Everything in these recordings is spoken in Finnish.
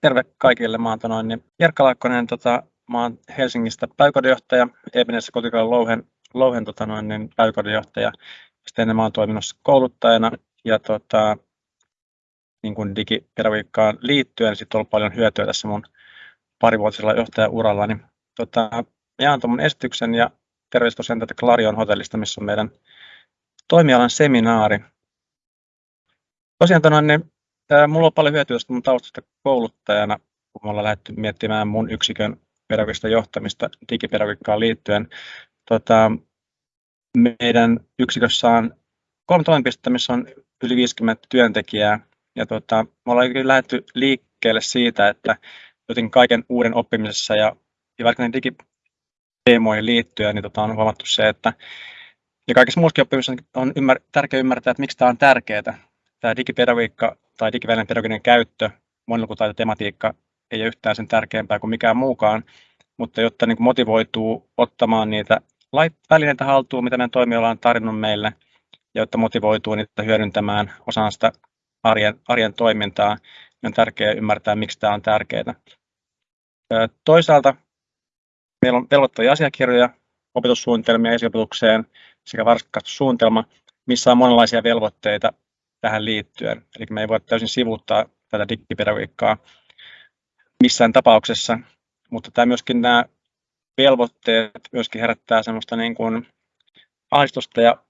terve kaikille. Mä oon noin, niin Jerkka Laakkonen, tota, mä oon Helsingistä päiväkodinjohtaja, Ebenessä kotikaan Louhen, Louhen tota noin, niin päiväkodinjohtaja. Sitten ennen mä oon toiminut kouluttajana ja tota, niin kuin digipedagogiikkaan liittyen sitten on ollut paljon hyötyä tässä mun parivuotisella johtajauralla. Niin, tota, jaan tuon esityksen ja terveys tosiaan tätä Clarion hotellista, missä on meidän toimialan seminaari. Tosiaan niin, ää, mulla on paljon hyötyä mun taustasta kouluttajana, kun me ollaan lähdetty miettimään mun yksikön pedagogista johtamista digipedagogiikkaan liittyen. Tota, meidän yksikössä on kolme toimipistettä, missä on yli 50 työntekijää. Ja tota, me ollaan lähdetty liikkeelle siitä, että jotenkin kaiken uuden oppimisessa ja, ja vaikka digiteemoihin liittyen, niin tota, on huomattu se, että ja kaikessa muussakin oppimisessa on ymmär, tärkeää ymmärtää, että miksi tämä on tärkeää. Tämä digipedagogiikka tai digivälinen pedagoginen käyttö, monilukutaitotematiikka ei ole yhtään sen tärkeämpää kuin mikään muukaan, mutta jotta niin motivoituu ottamaan niitä välineitä haltuun, mitä meidän toimiala on tarjonnut meille, ja jotta motivoituu niitä hyödyntämään osana sitä arjen, arjen toimintaa, niin on tärkeää ymmärtää, miksi tämä on tärkeää. Toisaalta meillä on velvoittavia asiakirjoja, opetussuunnitelmia esiopetukseen sekä varhaiskasvatussuunnitelma, missä on monenlaisia velvoitteita tähän liittyen. Eli me ei voi täysin sivuuttaa tätä digipedagogiikkaa missään tapauksessa, mutta tämä myöskin nämä velvoitteet myöskin herättää semmoista niin kuin ahdistusta ja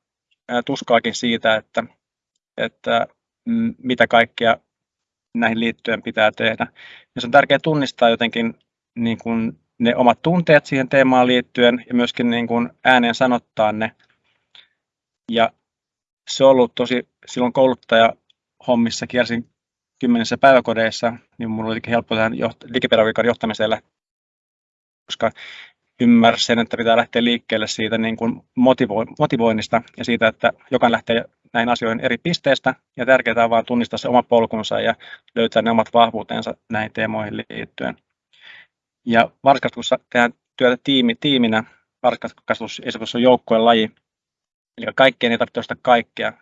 tuskaakin siitä, että, että mitä kaikkea näihin liittyen pitää tehdä. Ja se on tärkeää tunnistaa jotenkin niin kuin ne omat tunteet siihen teemaan liittyen ja myöskin niin kuin ääneen sanottaa ne. Ja se on ollut tosi, silloin kouluttaja hommissa kiersin kymmenissä päiväkodeissa, niin minulla oli helppo tähän joht- digipedagogiikan johtamiselle, koska ymmärsin, että pitää lähteä liikkeelle siitä niin kuin motivo- motivoinnista ja siitä, että jokainen lähtee näihin asioihin eri pisteistä ja tärkeää on vain tunnistaa se oma polkunsa ja löytää ne omat vahvuutensa näihin teemoihin liittyen. Ja varhaiskasvatuksessa tehdään työtä tiimi, tiiminä. Varhaiskasvatus on joukkojen laji. Eli kaikkeen ei tarvitse ostaa kaikkea.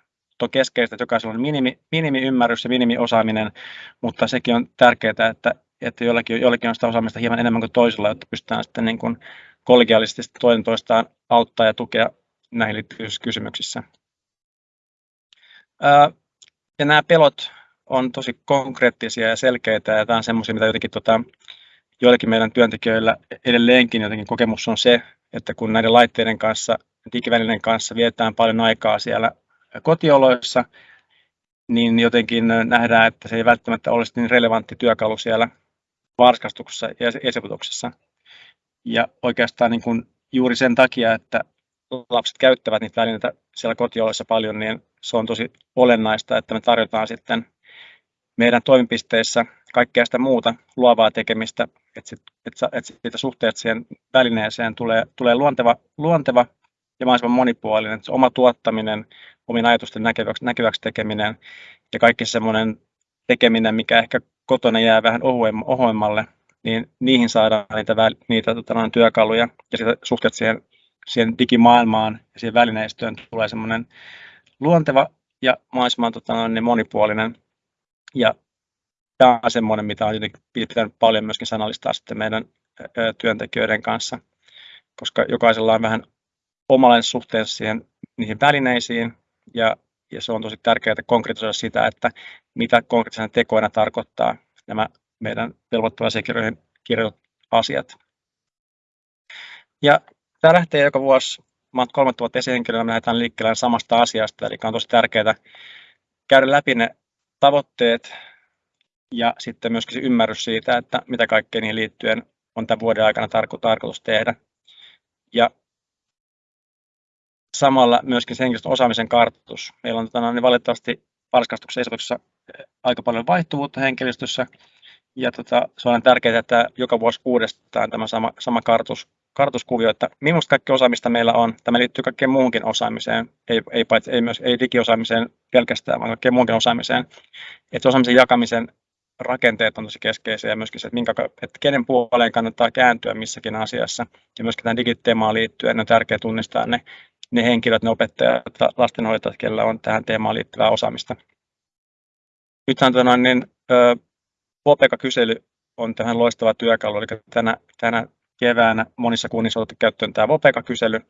On keskeistä, että jokaisella on minimi, minimi-ymmärrys ja minimi-osaaminen, mutta sekin on tärkeää, että, että jollakin, jollakin on sitä osaamista hieman enemmän kuin toisella, jotta pystytään sitten niin kuin kollegiaalisesti toinen toistaan auttaa ja tukea näihin liittyvissä kysymyksissä. ja nämä pelot on tosi konkreettisia ja selkeitä ja tämä on semmoisia, mitä jotenkin tota, joillakin meidän työntekijöillä edelleenkin jotenkin kokemus on se, että kun näiden laitteiden kanssa, digivälineiden kanssa vietetään paljon aikaa siellä kotioloissa, niin jotenkin nähdään, että se ei välttämättä olisi niin relevantti työkalu siellä varskastuksessa ja esiputuksessa. Ja oikeastaan niin kuin juuri sen takia, että lapset käyttävät niitä välineitä siellä kotioloissa paljon, niin se on tosi olennaista, että me tarjotaan sitten meidän toimipisteissä kaikkea sitä muuta luovaa tekemistä, että, sit, että, että siitä suhteesta siihen välineeseen tulee, tulee luonteva, luonteva ja mahdollisimman monipuolinen. Se oma tuottaminen, omin ajatusten näkeväksi, näkyväksi tekeminen ja kaikki semmoinen tekeminen, mikä ehkä kotona jää vähän ohuemmalle, niin niihin saadaan niitä, niitä tota, työkaluja ja sitä suhteet siihen, siihen digimaailmaan ja siihen välineistöön tulee semmoinen luonteva ja mahdollisimman tota, noin, monipuolinen ja tämä on semmoinen, mitä on pitänyt paljon myöskin sanallistaa sitten meidän työntekijöiden kanssa, koska jokaisella on vähän omalle suhteessa siihen, niihin välineisiin ja, ja se on tosi tärkeää konkretisoida sitä, että mitä konkreettisena tekoina tarkoittaa nämä meidän velvoittava kirjoitut asiat. Ja tämä lähtee joka vuosi, mä olen kolme vuotta esihenkilönä, me lähdetään liikkeelle samasta asiasta, eli on tosi tärkeää käydä läpi ne tavoitteet ja sitten myöskin se ymmärrys siitä, että mitä kaikkea niihin liittyen on tämän vuoden aikana tarko- tarkoitus tehdä. Ja samalla myöskin se henkilöstön osaamisen kartoitus. Meillä on tota, niin valitettavasti varhaiskasvatuksen esityksessä eh, aika paljon vaihtuvuutta henkilöstössä, ja tota, se on tärkeää, että joka vuosi uudestaan tämä sama, sama kartoitus, kartoituskuvio, että minusta kaikki osaamista meillä on. Tämä liittyy kaikkeen muuhunkin osaamiseen, ei, ei, paitsi, ei, myös, ei digiosaamiseen pelkästään, vaan kaikkeen muuhunkin osaamiseen. Että osaamisen jakamisen rakenteet on tosi keskeisiä ja myöskin se, että, minkä, että kenen puoleen kannattaa kääntyä missäkin asiassa. Ja myöskin tähän digiteemaan liittyen on tärkeää tunnistaa ne, ne henkilöt, ne opettajat, lastenhoitajat, kellä on tähän teemaan liittyvää osaamista. Nythän tuota, niin, Popeka-kysely on tähän loistava työkalu, eli tänä, tänä keväänä monissa kunnissa on otettu käyttöön tämä VOPEKA-kysely,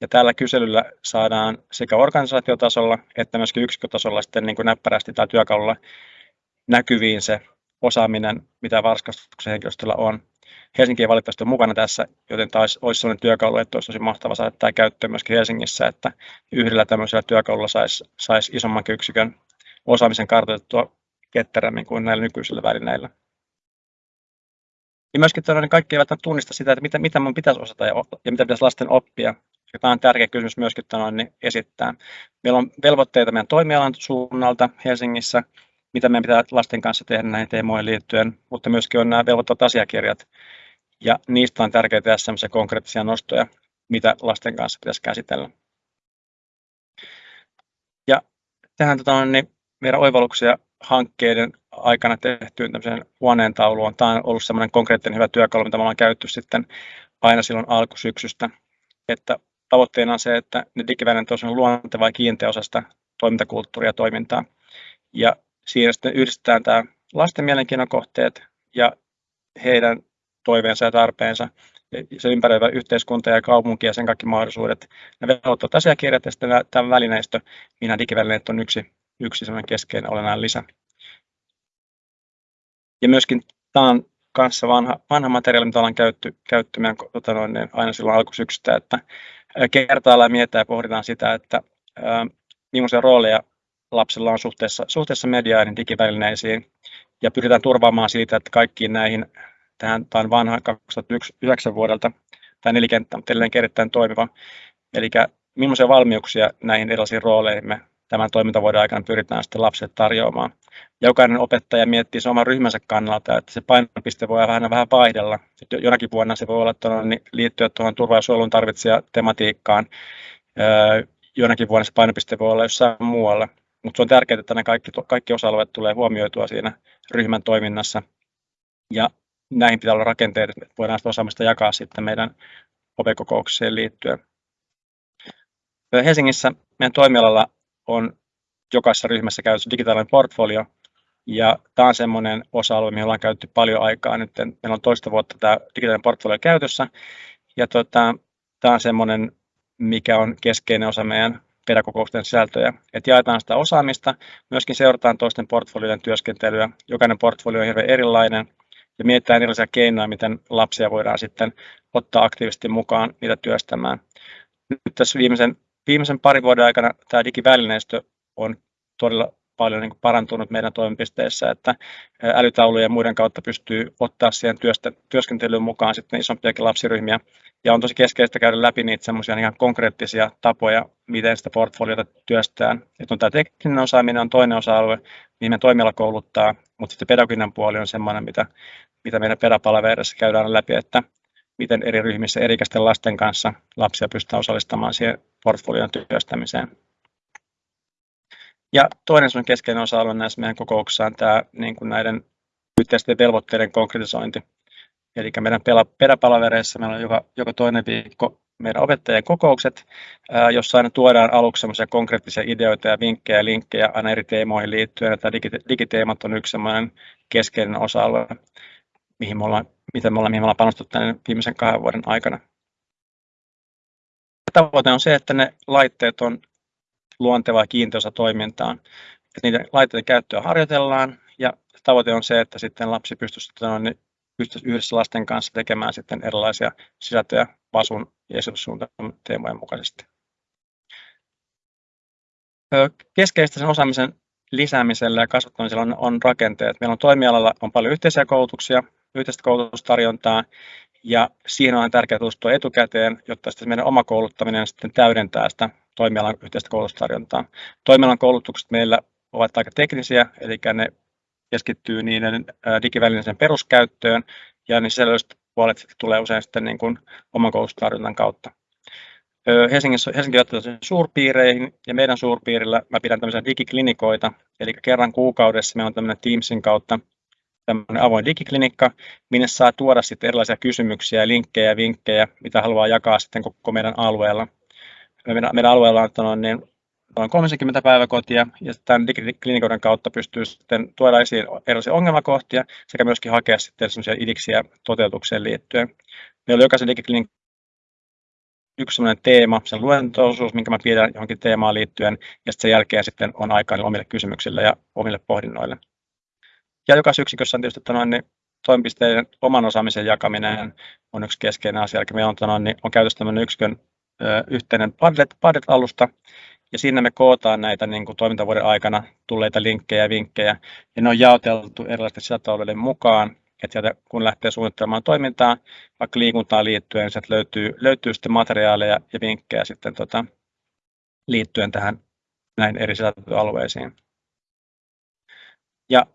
ja tällä kyselyllä saadaan sekä organisaatiotasolla että myöskin yksikkötasolla sitten niin kuin näppärästi tai työkalulla näkyviin se osaaminen, mitä varhaiskasvatuksen henkilöstöllä on. Helsinki ei valitettavasti ole mukana tässä, joten taisi olisi sellainen työkalu, että olisi tosi mahtava saada tämä käyttöön myöskin Helsingissä, että yhdellä tämmöisellä työkalulla saisi, saisi isomman yksikön osaamisen kartoitettua ketterämmin kuin näillä nykyisillä välineillä. Ja myöskin todella, niin kaikki eivät tunnista sitä, että mitä, mitä minun pitäisi osata ja, ja mitä pitäisi lasten oppia. Ja tämä on tärkeä kysymys myöskin todella, niin esittää. Meillä on velvoitteita meidän toimialan suunnalta Helsingissä, mitä meidän pitää lasten kanssa tehdä näihin teemoihin liittyen, mutta myöskin on nämä velvoittavat asiakirjat. Ja niistä on tärkeää tehdä sellaisia konkreettisia nostoja, mitä lasten kanssa pitäisi käsitellä. Ja tähän tota, niin meidän oivalluksia hankkeiden aikana tehtyyn tämmöiseen huoneentauluun. Tämä on ollut semmoinen konkreettinen hyvä työkalu, mitä me ollaan käytetty sitten aina silloin alkusyksystä. Että tavoitteena on se, että ne digivälineet on luonteva ja kiinteä osa sitä toimintakulttuuria ja toimintaa. Ja siinä sitten yhdistetään tämä lasten mielenkiinnon kohteet ja heidän toiveensa ja tarpeensa, se ympäröivä yhteiskunta ja kaupunki ja sen kaikki mahdollisuudet. Ne velvoittavat asiakirjat ja sitten tämä välineistö, minä digivälineet on yksi, yksi keskeinen olennainen lisä. Ja myöskin tämä on kanssa vanha, vanha materiaali, mitä ollaan käytty, käytty meidän, tota noin, niin aina silloin alkusyksystä, että kertaillaan mietitään ja pohditaan sitä, että ää, millaisia rooleja lapsilla on suhteessa, suhteessa mediaan ja digivälineisiin, ja pyritään turvaamaan siitä, että kaikkiin näihin, tähän, tämä on vanha 2009 vuodelta, tämä nelikenttä on edelleen erittäin toimiva, eli millaisia valmiuksia näihin erilaisiin rooleihin me tämän toimintavuoden aikana pyritään sitten lapsille tarjoamaan. Jokainen opettaja miettii sen oman ryhmänsä kannalta, että se painopiste voi vähän, vähän vaihdella. Jonakin vuonna se voi olla tuonne, niin liittyä tuohon turvallisuudensuojelun tarvitsija tematiikkaan. Jonakin vuonna se painopiste voi olla jossain muualla. Mutta se on tärkeää, että ne kaikki, kaikki osa-alueet tulee huomioitua siinä ryhmän toiminnassa. Ja näihin pitää olla rakenteet, että voidaan sitä osaamista jakaa sitten meidän opekokoukseen liittyen. Helsingissä meidän toimialalla on jokaisessa ryhmässä käytössä digitaalinen portfolio, ja tämä on semmoinen osa-alue, mihin ollaan käytetty paljon aikaa nyt. Meillä on toista vuotta tämä digitaalinen portfolio käytössä, ja tota, tämä on semmoinen, mikä on keskeinen osa meidän pedagogousten sisältöjä. Että jaetaan sitä osaamista, myöskin seurataan toisten portfolioiden työskentelyä. Jokainen portfolio on hirveän erilainen, ja mietitään erilaisia keinoja, miten lapsia voidaan sitten ottaa aktiivisesti mukaan niitä työstämään. Nyt tässä viimeisen viimeisen parin vuoden aikana tämä digivälineistö on todella paljon niin parantunut meidän toimipisteissä, että älytaulujen ja muiden kautta pystyy ottaa siihen työstä, työskentelyyn mukaan sitten isompiakin lapsiryhmiä. Ja on tosi keskeistä käydä läpi niitä semmoisia ihan konkreettisia tapoja, miten sitä portfoliota työstään. Että on tämä tekninen osaaminen on toinen osa-alue, mihin me toimiala kouluttaa, mutta sitten pedagoginen puoli on semmoinen, mitä, mitä meidän pedapalavereissa käydään läpi, että miten eri ryhmissä erikäisten lasten kanssa lapsia pystytään osallistamaan siihen portfolion työstämiseen. Ja toinen keskeinen osa-alue näissä meidän kokouksissa on tämä niin kuin näiden yhteisten velvoitteiden konkretisointi. Eli meidän peräpalavereissa meillä on joka, joka toinen viikko meidän opettajien kokoukset, jossa aina tuodaan aluksi konkreettisia ideoita ja vinkkejä ja linkkejä aina eri teemoihin liittyen. Tämä digiteemat on yksi keskeinen osa-alue, mihin me ollaan mitä me ollaan, mihin me ollaan panostettu tämän viimeisen kahden vuoden aikana. Tavoite on se, että ne laitteet on luontevaa kiinteässä toimintaan. Että niiden laitteiden käyttöä harjoitellaan ja tavoite on se, että sitten lapsi pystyisi, niin pystyisi yhdessä lasten kanssa tekemään sitten erilaisia sisältöjä VASUn ja esityssuunnitelman teemojen mukaisesti. Keskeistä sen osaamisen lisäämisellä ja kasvattamisella on, on rakenteet. Meillä on toimialalla on paljon yhteisiä koulutuksia, yhteistä koulutustarjontaa ja siihen on tärkeää tutustua etukäteen, jotta sitten meidän oma kouluttaminen sitten täydentää sitä toimialan yhteistä koulutustarjontaa. Toimialan koulutukset meillä ovat aika teknisiä, eli ne keskittyy niiden digivälineiden peruskäyttöön ja niin sisällölliset puolet tulee usein sitten niin kuin oman koulutustarjonnan kautta. Helsingissä, Helsinki suurpiireihin ja meidän suurpiirillä mä pidän tämmöisiä digiklinikoita, eli kerran kuukaudessa meillä on tämmöinen Teamsin kautta tämmöinen avoin digiklinikka, minne saa tuoda sitten erilaisia kysymyksiä, linkkejä ja vinkkejä, mitä haluaa jakaa sitten koko meidän alueella. Meidän, meidän alueella on niin noin 30 päiväkotia ja tämän digiklinikoiden kautta pystyy sitten tuoda esiin erilaisia ongelmakohtia sekä myöskin hakea sitten sellaisia idiksiä toteutukseen liittyen. Meillä on jokaisen digiklinik yksi sellainen teema, sen luentoosuus, minkä mä pidän johonkin teemaan liittyen, ja sitten sen jälkeen sitten on aikaa omille kysymyksille ja omille pohdinnoille. Ja jokaisessa yksikössä on tietysti tämän, niin toimipisteiden oman osaamisen jakaminen on yksi keskeinen asia. Eli meillä on, tämän, niin on käytössä tämmöinen yksikön ö, yhteinen Padlet, Padlet-alusta, ja siinä me kootaan näitä niin kuin toimintavuoden aikana tulleita linkkejä ja vinkkejä, ja ne on jaoteltu erilaisten sisältöalueiden mukaan, että sieltä kun lähtee suunnittelemaan toimintaa, vaikka liikuntaan liittyen, niin sieltä löytyy, löytyy sitten materiaaleja ja vinkkejä sitten tota, liittyen tähän näin eri sisältöalueisiin. Ja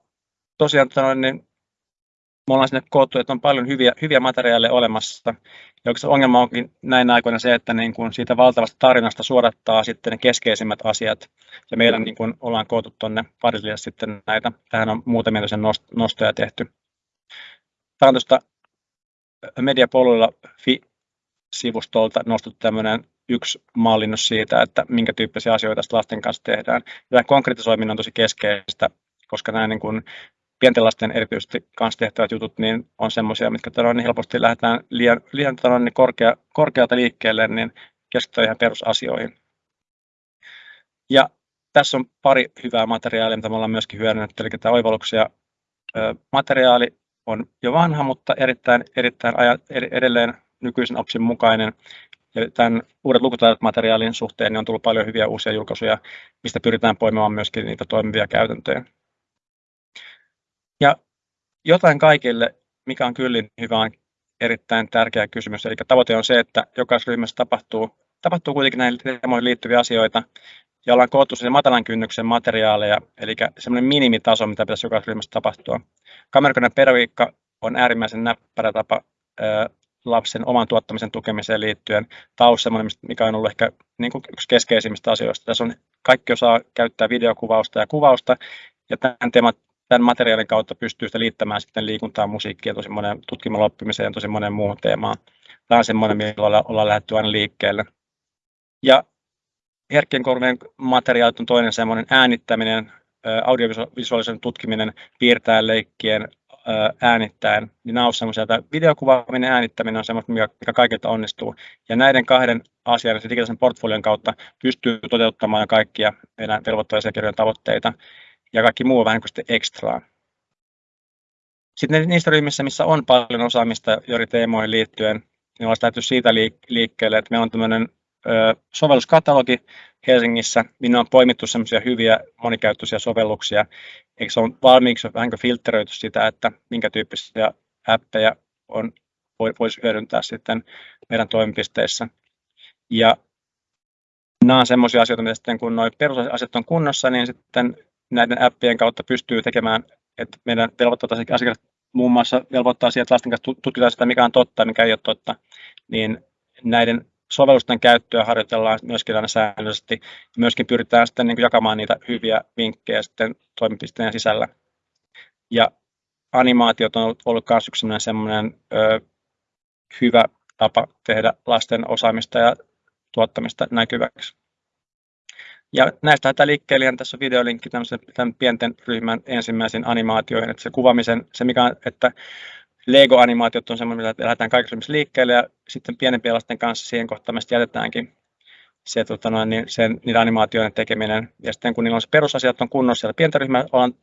tosiaan tota niin me ollaan sinne koottu, että on paljon hyviä, hyviä materiaaleja olemassa. Ja oikeastaan ongelma onkin näin aikoina se, että niin kuin siitä valtavasta tarinasta suodattaa sitten ne keskeisimmät asiat. Ja meillä niin kuin ollaan koottu tuonne Parisille sitten näitä. Tähän on muutamia sen nostoja tehty. Tämä on tuosta Mediapoluilla sivustolta nostettu tämmöinen yksi mallinnus siitä, että minkä tyyppisiä asioita lasten kanssa tehdään. Tämä konkretisoiminen on tosi keskeistä, koska nämä niin kuin pienten lasten erityisesti kanssa tehtävät jutut niin on semmoisia, mitkä todella niin helposti lähdetään liian, liian todella niin korkea, korkealta liikkeelle, niin keskitytään ihan perusasioihin. Ja tässä on pari hyvää materiaalia, mitä me ollaan myöskin hyödynnetty, eli tämä oivalluksia materiaali on jo vanha, mutta erittäin, erittäin aja, edelleen nykyisen OPSin mukainen. Ja tämän uudet lukutaidot materiaalin suhteen niin on tullut paljon hyviä uusia julkaisuja, mistä pyritään poimimaan myöskin niitä toimivia käytäntöjä. Jotain kaikille, mikä on kyllin hyvä, on erittäin tärkeä kysymys. Eli tavoite on se, että jokaisessa ryhmässä tapahtuu, tapahtuu kuitenkin näihin teemoihin liittyviä asioita, ja ollaan koottu sen matalan kynnyksen materiaaleja, eli semmoinen minimitaso, mitä pitäisi jokaisessa ryhmässä tapahtua. Kamerakoneen pedagogiikka on äärimmäisen näppärä tapa lapsen oman tuottamisen tukemiseen liittyen. Taus semmoinen, mikä on ollut ehkä niin kuin yksi keskeisimmistä asioista. Tässä on kaikki osaa käyttää videokuvausta ja kuvausta, ja tämän teemat tämän materiaalin kautta pystyy sitä liittämään sitten liikuntaa, musiikkia, tosi monen tutkimalla oppimiseen ja tosi monen muuhun teemaan. Tämä on semmoinen, millä ollaan lähdetty aina liikkeelle. Ja herkkien korvien materiaalit on toinen semmoinen äänittäminen, audiovisuaalisen tutkiminen, piirtäen, leikkien, äänittäen, niin nämä on semmoisia, että videokuvaaminen äänittäminen on semmoista, mikä kaikilta onnistuu. Ja näiden kahden asian, se digitaalisen portfolion kautta pystyy toteuttamaan kaikkia meidän velvoittavia tavoitteita ja kaikki muu on vähän kuin ekstraa. Sitten niistä ryhmissä, missä on paljon osaamista eri teemoihin liittyen, niin ollaan lähdetty siitä liikkeelle, että meillä on tämmöinen sovelluskatalogi Helsingissä, minne on poimittu semmoisia hyviä monikäyttöisiä sovelluksia, eikö se on valmiiksi vähän filtteröity sitä, että minkä tyyppisiä appeja on, voisi hyödyntää sitten meidän toimipisteissä. Ja nämä on semmoisia asioita, mitä sitten kun nuo perusasiat on kunnossa, niin sitten näiden appien kautta pystyy tekemään, että meidän velvoittaa asiakkaat muun muassa velvoittaa siihen, että lasten kanssa tutkitaan sitä, mikä on totta mikä ei ole totta, niin näiden sovellusten käyttöä harjoitellaan myöskin aina säännöllisesti. Myöskin pyritään sitten niin jakamaan niitä hyviä vinkkejä sitten toimipisteen sisällä. Ja animaatiot on ollut myös yksi sellainen, sellainen ö, hyvä tapa tehdä lasten osaamista ja tuottamista näkyväksi. Ja näistä tämä liikkeelle, tässä on videolinkki tämän pienten ryhmän ensimmäisiin animaatioihin, että se kuvaamisen, se mikä on, että Lego-animaatiot on semmoinen, että lähdetään kaikissa liikkeelle ja sitten pienempien lasten kanssa siihen kohtaan jätetäänkin se, tota noin, niin sen, niiden animaatioiden tekeminen. Ja sitten kun niillä on se perusasiat on kunnossa siellä pientä ryhmää, ollaan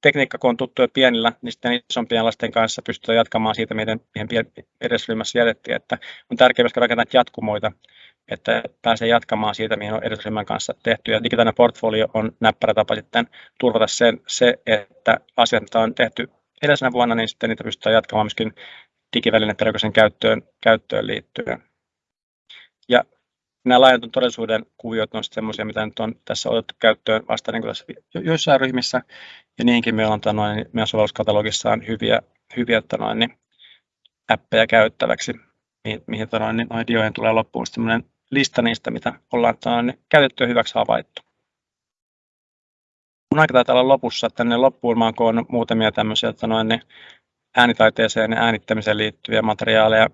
tekniikka, kun on tuttu jo pienillä, niin sitten isompien lasten kanssa pystytään jatkamaan siitä, miten meidän edesryhmässä jätettiin. Että on tärkeää myöskin rakentaa jatkumoita, että pääsee jatkamaan siitä, mihin on edesryhmän kanssa tehty. Ja digitaalinen portfolio on näppärä tapa sitten turvata sen, se, että asiat, on tehty edellisenä vuonna, niin sitten niitä pystytään jatkamaan myöskin digivälineiden käyttöön, käyttöön liittyen. Ja nämä laajentun todellisuuden kuviot on semmoisia, mitä nyt on tässä otettu käyttöön vasta niin kuin tässä joissain ryhmissä, ja niihinkin meillä on tanoin, niin meidän sovelluskatalogissaan hyviä, hyviä tanoin, niin appeja käyttäväksi, mihin, mihin tanoin, niin noin tulee loppuun semmoinen lista niistä, mitä ollaan tanoin, niin käytetty hyväksi havaittu. Mun aika taitaa olla lopussa, että tänne loppuun mä oon muutamia tämmöisiä että noin, niin äänitaiteeseen ja äänittämiseen liittyviä materiaaleja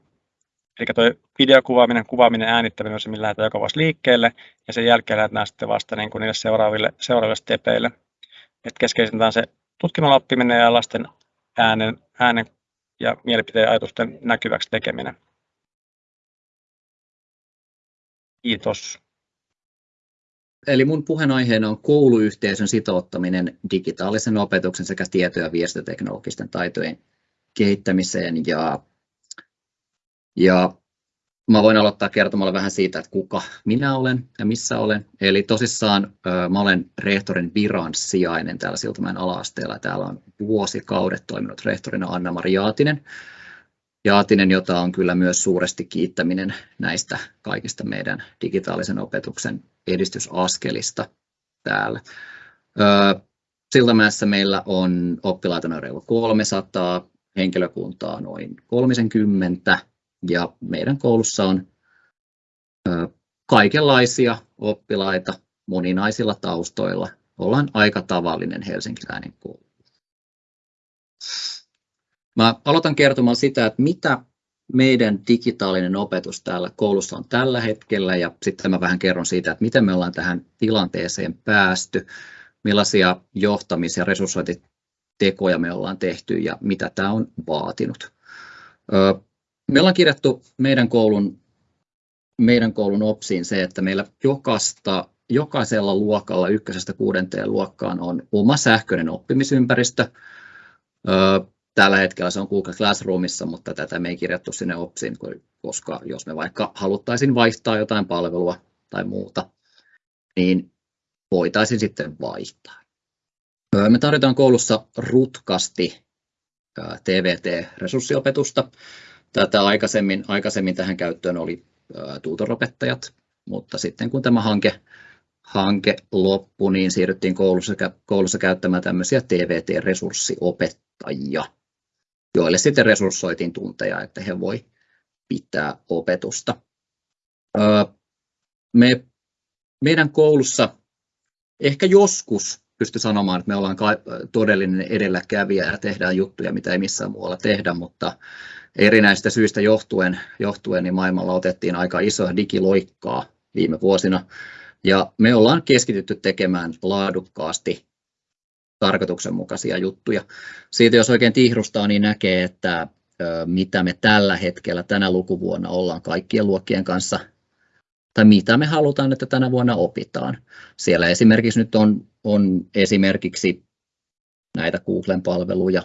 Eli tuo videokuvaaminen, kuvaaminen, äänittäminen on se, millä lähdetään joka vuosi liikkeelle, ja sen jälkeen lähdetään sitten vasta niin kuin niille seuraaville, seuraaville stepeille. Et keskeisintä on se tutkinnolla oppiminen ja lasten äänen, äänen ja mielipiteen ajatusten näkyväksi tekeminen. Kiitos. Eli mun puheenaiheena on kouluyhteisön sitouttaminen digitaalisen opetuksen sekä tieto- ja viestintäteknologisten taitojen kehittämiseen. Ja, ja mä voin aloittaa kertomalla vähän siitä, että kuka minä olen ja missä olen. Eli tosissaan mä olen rehtorin viran sijainen täällä Siltamäen ala-asteella. Täällä on vuosikaudet toiminut rehtorina Anna-Mari Jaatinen. Jaatinen, jota on kyllä myös suuresti kiittäminen näistä kaikista meidän digitaalisen opetuksen edistysaskelista täällä. Siltamäessä meillä on oppilaita noin reilu 300, henkilökuntaa noin 30 ja meidän koulussa on kaikenlaisia oppilaita moninaisilla taustoilla. Ollaan aika tavallinen helsinkiläinen koulu. Mä aloitan kertomaan sitä, että mitä meidän digitaalinen opetus täällä koulussa on tällä hetkellä ja sitten mä vähän kerron siitä, että miten me ollaan tähän tilanteeseen päästy, millaisia johtamis- ja resurssointitekoja me ollaan tehty ja mitä tämä on vaatinut. Me ollaan kirjattu meidän koulun, meidän koulun OPSiin se, että meillä jokaista, jokaisella luokalla ykkösestä kuudenteen luokkaan on oma sähköinen oppimisympäristö. Tällä hetkellä se on Google Classroomissa, mutta tätä me ei kirjattu sinne OPSiin, koska jos me vaikka haluttaisiin vaihtaa jotain palvelua tai muuta, niin voitaisiin sitten vaihtaa. Me tarjotaan koulussa rutkasti TVT-resurssiopetusta. Tätä aikaisemmin, aikaisemmin tähän käyttöön oli tutoropettajat, mutta sitten kun tämä hanke, hanke loppui, niin siirryttiin koulussa, koulussa käyttämään tämmöisiä TVT-resurssiopettajia joille sitten resurssoitiin tunteja, että he voi pitää opetusta. Me, meidän koulussa ehkä joskus pysty sanomaan, että me ollaan todellinen edelläkävijä ja tehdään juttuja, mitä ei missään muualla tehdä, mutta erinäistä syistä johtuen, johtuen niin maailmalla otettiin aika isoa digiloikkaa viime vuosina. Ja me ollaan keskitytty tekemään laadukkaasti tarkoituksenmukaisia juttuja. Siitä jos oikein tihrustaa, niin näkee, että mitä me tällä hetkellä tänä lukuvuonna ollaan kaikkien luokkien kanssa, tai mitä me halutaan, että tänä vuonna opitaan. Siellä esimerkiksi nyt on, on esimerkiksi näitä Googlen palveluja,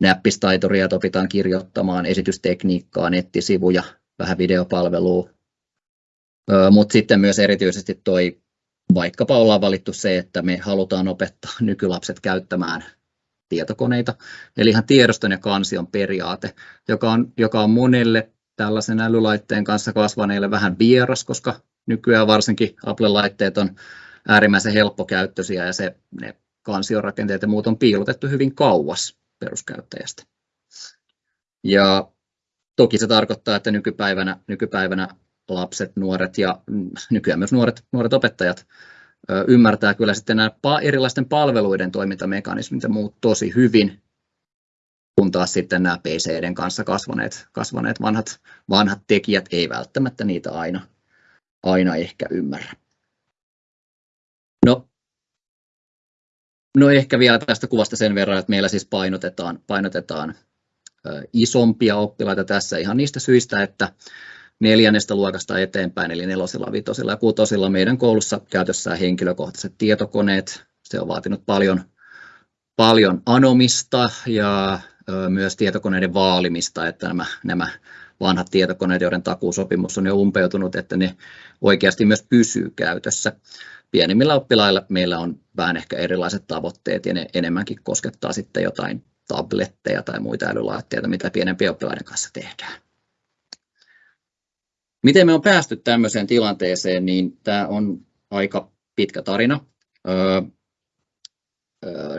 näppistaitoria, että opitaan kirjoittamaan esitystekniikkaa, nettisivuja, vähän videopalvelua, mutta sitten myös erityisesti toi vaikkapa ollaan valittu se, että me halutaan opettaa nykylapset käyttämään tietokoneita, eli ihan tiedoston ja kansion periaate, joka on, joka on monelle tällaisen älylaitteen kanssa kasvaneille vähän vieras, koska nykyään varsinkin Apple-laitteet on äärimmäisen helppokäyttöisiä ja se, ne kansiorakenteet ja muut on piilotettu hyvin kauas peruskäyttäjästä. Ja toki se tarkoittaa, että nykypäivänä, nykypäivänä lapset, nuoret ja nykyään myös nuoret, nuoret opettajat ymmärtää kyllä sitten nämä erilaisten palveluiden toimintamekanismit ja muut tosi hyvin, kun taas sitten nämä PCiden kanssa kasvaneet, kasvaneet vanhat, vanhat tekijät ei välttämättä niitä aina, aina ehkä ymmärrä. No, no ehkä vielä tästä kuvasta sen verran, että meillä siis painotetaan, painotetaan isompia oppilaita tässä ihan niistä syistä, että neljännestä luokasta eteenpäin, eli nelosilla, vitosilla ja kutosilla meidän koulussa käytössä henkilökohtaiset tietokoneet. Se on vaatinut paljon, paljon anomista ja myös tietokoneiden vaalimista, että nämä, nämä vanhat tietokoneet, joiden takuusopimus on jo umpeutunut, että ne oikeasti myös pysyy käytössä. Pienimmillä oppilailla meillä on vähän ehkä erilaiset tavoitteet ja ne enemmänkin koskettaa sitten jotain tabletteja tai muita älylaitteita, mitä pienempien oppilaiden kanssa tehdään. Miten me on päästy tämmöiseen tilanteeseen, niin tämä on aika pitkä tarina. Öö,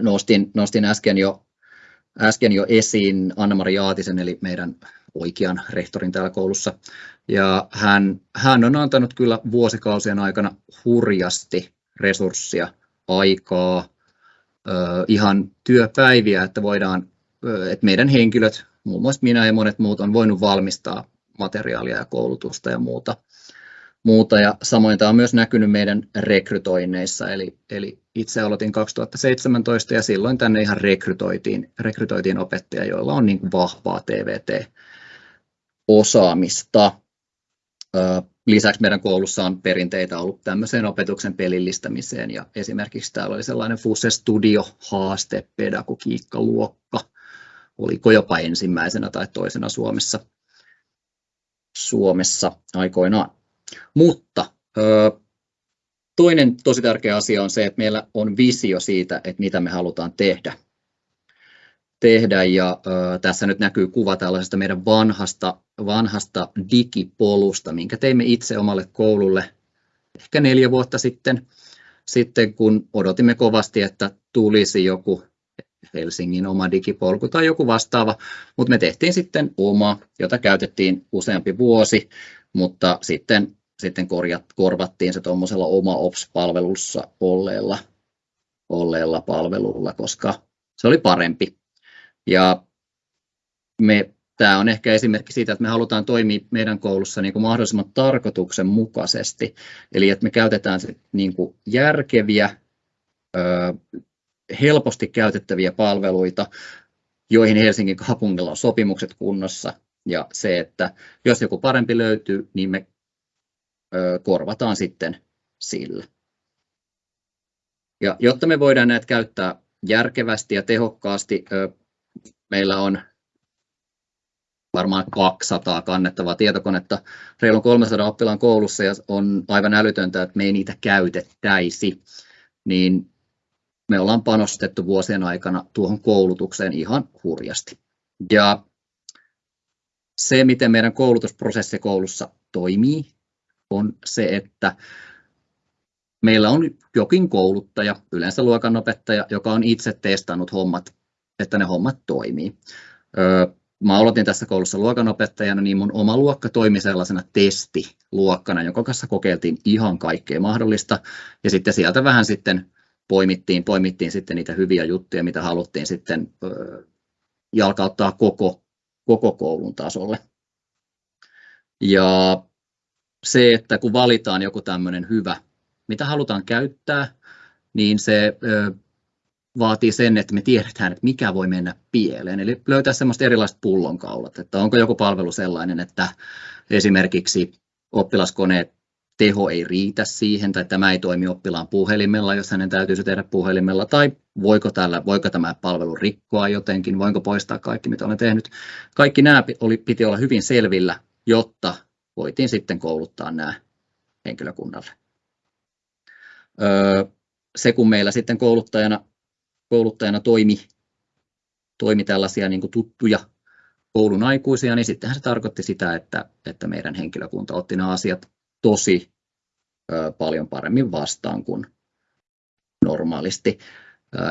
nostin, nostin äsken, jo, äsken jo esiin Anna-Mari Jaatisen, eli meidän oikean rehtorin täällä koulussa. Ja hän, hän on antanut kyllä vuosikausien aikana hurjasti resurssia, aikaa, ihan työpäiviä, että voidaan, että meidän henkilöt muun muassa minä ja monet muut on voinut valmistaa materiaalia ja koulutusta ja muuta. muuta. Ja samoin tämä on myös näkynyt meidän rekrytoinneissa, eli, eli itse aloitin 2017 ja silloin tänne ihan rekrytoitiin, rekrytoitiin opettajia, joilla on niin vahvaa TVT-osaamista. Lisäksi meidän koulussa on perinteitä ollut tämmöiseen opetuksen pelillistämiseen ja esimerkiksi täällä oli sellainen FUSE Studio haaste pedagogiikkaluokka, oliko jopa ensimmäisenä tai toisena Suomessa, Suomessa aikoinaan. Mutta toinen tosi tärkeä asia on se, että meillä on visio siitä, että mitä me halutaan tehdä. tehdä ja tässä nyt näkyy kuva tällaisesta meidän vanhasta, vanhasta digipolusta, minkä teimme itse omalle koululle ehkä neljä vuotta sitten, sitten kun odotimme kovasti, että tulisi joku Helsingin oma digipolku tai joku vastaava, mutta me tehtiin sitten oma, jota käytettiin useampi vuosi, mutta sitten, sitten korjat, korvattiin se tuommoisella oma Ops-palvelussa olleella, olleella palvelulla, koska se oli parempi. Ja me, tämä on ehkä esimerkki siitä, että me halutaan toimia meidän koulussa niin kuin mahdollisimman tarkoituksenmukaisesti, eli että me käytetään niin kuin järkeviä, helposti käytettäviä palveluita, joihin Helsingin kaupungilla on sopimukset kunnossa. Ja se, että jos joku parempi löytyy, niin me korvataan sitten sillä. Ja jotta me voidaan näitä käyttää järkevästi ja tehokkaasti, meillä on varmaan 200 kannettavaa tietokonetta reilun 300 oppilaan koulussa ja on aivan älytöntä, että me ei niitä käytettäisi. Niin me ollaan panostettu vuosien aikana tuohon koulutukseen ihan hurjasti. Ja se, miten meidän koulutusprosessi koulussa toimii, on se, että meillä on jokin kouluttaja, yleensä luokanopettaja, joka on itse testannut hommat, että ne hommat toimii. Mä aloitin tässä koulussa luokanopettajana, niin mun oma luokka toimi sellaisena testiluokkana, jonka kanssa kokeiltiin ihan kaikkea mahdollista. Ja sitten sieltä vähän sitten poimittiin, poimittiin sitten niitä hyviä juttuja, mitä haluttiin sitten jalkauttaa koko, koko koulun tasolle. Ja se, että kun valitaan joku tämmöinen hyvä, mitä halutaan käyttää, niin se vaatii sen, että me tiedetään, että mikä voi mennä pieleen. Eli löytää semmoista erilaiset pullonkaulat, että onko joku palvelu sellainen, että esimerkiksi oppilaskoneet teho ei riitä siihen, tai tämä ei toimi oppilaan puhelimella, jos hänen täytyisi tehdä puhelimella, tai voiko, tällä, voiko tämä palvelu rikkoa jotenkin, voinko poistaa kaikki, mitä olen tehnyt. Kaikki nämä oli, piti olla hyvin selvillä, jotta voitiin sitten kouluttaa nämä henkilökunnalle. Öö, se, kun meillä sitten kouluttajana, kouluttajana toimi, toimi tällaisia niin kuin tuttuja koulun aikuisia, niin sittenhän se tarkoitti sitä, että, että meidän henkilökunta otti nämä asiat tosi paljon paremmin vastaan kuin normaalisti.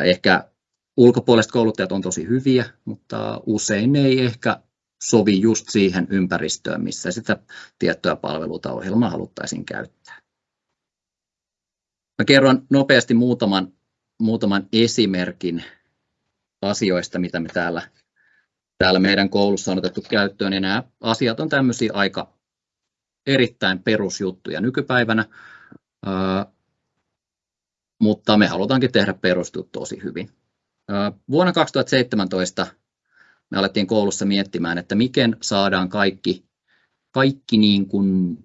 Ehkä ulkopuoliset kouluttajat on tosi hyviä, mutta usein ei ehkä sovi just siihen ympäristöön, missä sitä tiettyä palvelua tai ohjelmaa haluttaisiin käyttää. Mä kerron nopeasti muutaman, muutaman esimerkin asioista, mitä me täällä, täällä meidän koulussa on otettu käyttöön. Ja nämä asiat on tämmöisiä aika erittäin perusjuttuja nykypäivänä, mutta me halutaankin tehdä perustut tosi hyvin. Vuonna 2017 me alettiin koulussa miettimään, että miten saadaan kaikki, kaikki niin kuin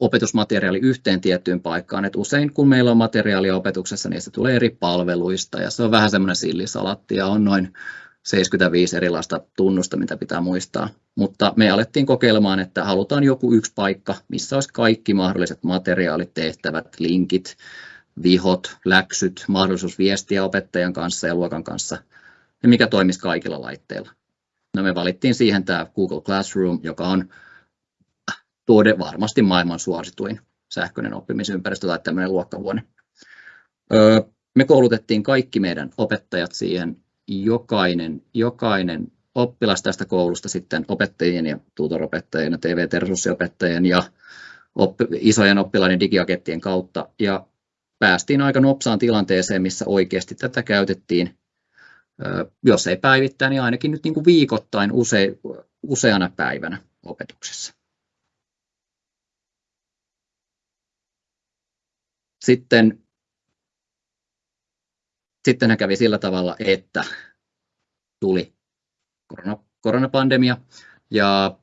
opetusmateriaali yhteen tiettyyn paikkaan. Et usein kun meillä on materiaalia opetuksessa, niin se tulee eri palveluista ja se on vähän semmoinen sillisalatti ja on noin 75 erilaista tunnusta, mitä pitää muistaa. Mutta me alettiin kokeilemaan, että halutaan joku yksi paikka, missä olisi kaikki mahdolliset materiaalit, tehtävät, linkit, vihot, läksyt, mahdollisuus viestiä opettajan kanssa ja luokan kanssa, ja mikä toimisi kaikilla laitteilla. No me valittiin siihen tämä Google Classroom, joka on tuode varmasti maailman suosituin sähköinen oppimisympäristö tai tämmöinen luokkavuone. Me koulutettiin kaikki meidän opettajat siihen jokainen, jokainen oppilas tästä koulusta sitten opettajien ja tutoropettajien ja TV-resurssiopettajien ja oppi, isojen oppilaiden digiakettien kautta ja päästiin aika nopsaan tilanteeseen, missä oikeasti tätä käytettiin jos ei päivittäin, niin ainakin nyt niin kuin viikoittain use, useana päivänä opetuksessa. Sitten, sitten kävi sillä tavalla, että tuli korona, koronapandemia ja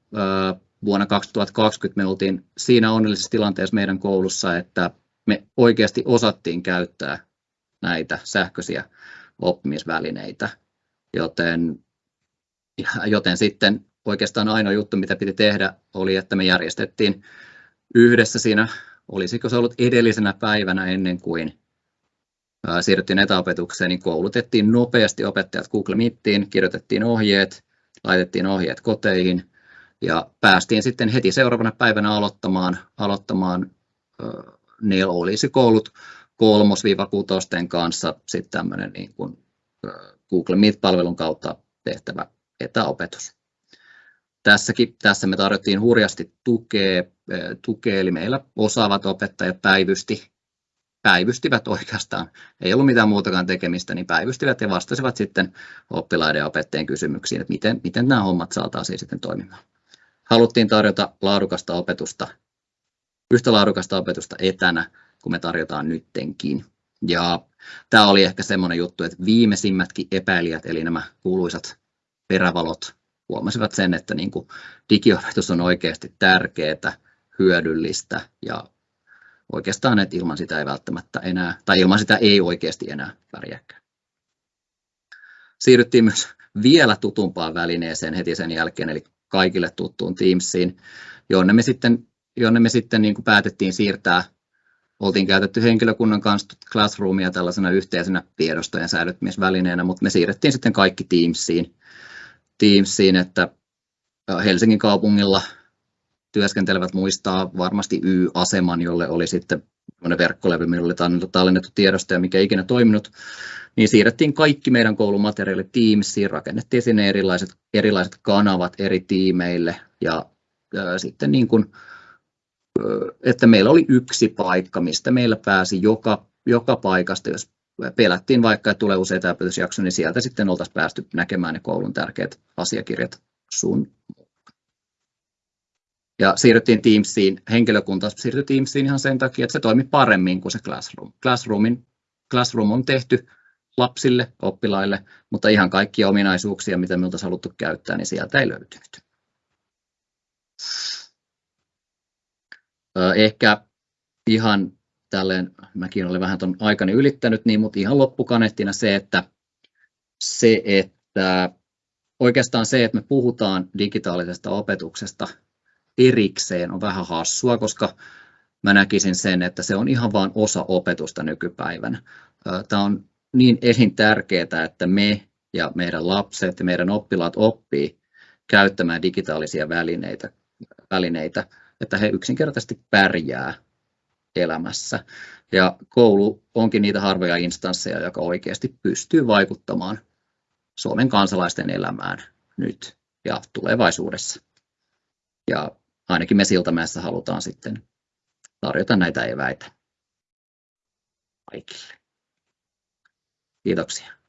vuonna 2020 me oltiin siinä onnellisessa tilanteessa meidän koulussa, että me oikeasti osattiin käyttää näitä sähköisiä oppimisvälineitä, joten, joten sitten oikeastaan ainoa juttu, mitä piti tehdä, oli, että me järjestettiin yhdessä siinä, olisiko se ollut edellisenä päivänä ennen kuin siirryttiin etäopetukseen, niin koulutettiin nopeasti opettajat Google Meetiin, kirjoitettiin ohjeet, laitettiin ohjeet koteihin ja päästiin sitten heti seuraavana päivänä aloittamaan, aloittamaan ne olisi koulut kolmos-kutosten kanssa sitten tämmöinen niin kuin Google Meet-palvelun kautta tehtävä etäopetus. Tässäkin, tässä me tarjottiin hurjasti tukea, tukea, eli meillä osaavat opettajat päivysti, päivystivät oikeastaan, ei ollut mitään muutakaan tekemistä, niin päivystivät ja vastasivat sitten oppilaiden ja opettajien kysymyksiin, että miten, miten nämä hommat saataisiin sitten toimimaan. Haluttiin tarjota laadukasta opetusta, yhtä laadukasta opetusta etänä, kuin me tarjotaan nyttenkin. Ja tämä oli ehkä semmoinen juttu, että viimeisimmätkin epäilijät, eli nämä kuuluisat perävalot, huomasivat sen, että niin kuin digiopetus on oikeasti tärkeää, hyödyllistä ja oikeastaan, että ilman sitä ei välttämättä enää, tai ilman sitä ei oikeasti enää pärjääkään. Siirryttiin myös vielä tutumpaan välineeseen heti sen jälkeen, eli kaikille tuttuun Teamsiin, jonne me sitten, jonne me sitten niin kuin päätettiin siirtää oltiin käytetty henkilökunnan kanssa Classroomia tällaisena yhteisenä tiedostojen säilyttämisvälineenä, mutta me siirrettiin sitten kaikki Teamsiin, Teamsiin että Helsingin kaupungilla työskentelevät muistaa varmasti Y-aseman, jolle oli sitten verkkolevy, millä oli tallennettu tiedostoja, mikä ikinä toiminut, niin siirrettiin kaikki meidän koulumateriaalit Teamsiin, rakennettiin sinne erilaiset, erilaiset kanavat eri tiimeille ja ää, sitten niin kuin, että meillä oli yksi paikka, mistä meillä pääsi joka, joka paikasta, jos pelättiin vaikka, että tulee useita opetusjaksoja, niin sieltä sitten oltaisiin päästy näkemään ne koulun tärkeät asiakirjat sun ja siirryttiin Teamsiin, henkilökunta siirtyi Teamsiin ihan sen takia, että se toimi paremmin kuin se Classroom. Classroomin, Classroom on tehty lapsille, oppilaille, mutta ihan kaikkia ominaisuuksia, mitä me oltaisiin haluttu käyttää, niin sieltä ei löytynyt. Ehkä ihan tälleen, mäkin olen vähän tuon aikani ylittänyt, niin, mutta ihan loppukaneettina se, että, se, että oikeastaan se, että me puhutaan digitaalisesta opetuksesta erikseen on vähän hassua, koska mä näkisin sen, että se on ihan vain osa opetusta nykypäivänä. Tämä on niin elintärkeää, että me ja meidän lapset ja meidän oppilaat oppii käyttämään digitaalisia välineitä, välineitä että he yksinkertaisesti pärjää elämässä. Ja koulu onkin niitä harvoja instansseja, joka oikeasti pystyy vaikuttamaan Suomen kansalaisten elämään nyt ja tulevaisuudessa. Ja ainakin me Siltamäessä halutaan sitten tarjota näitä eväitä kaikille. Kiitoksia.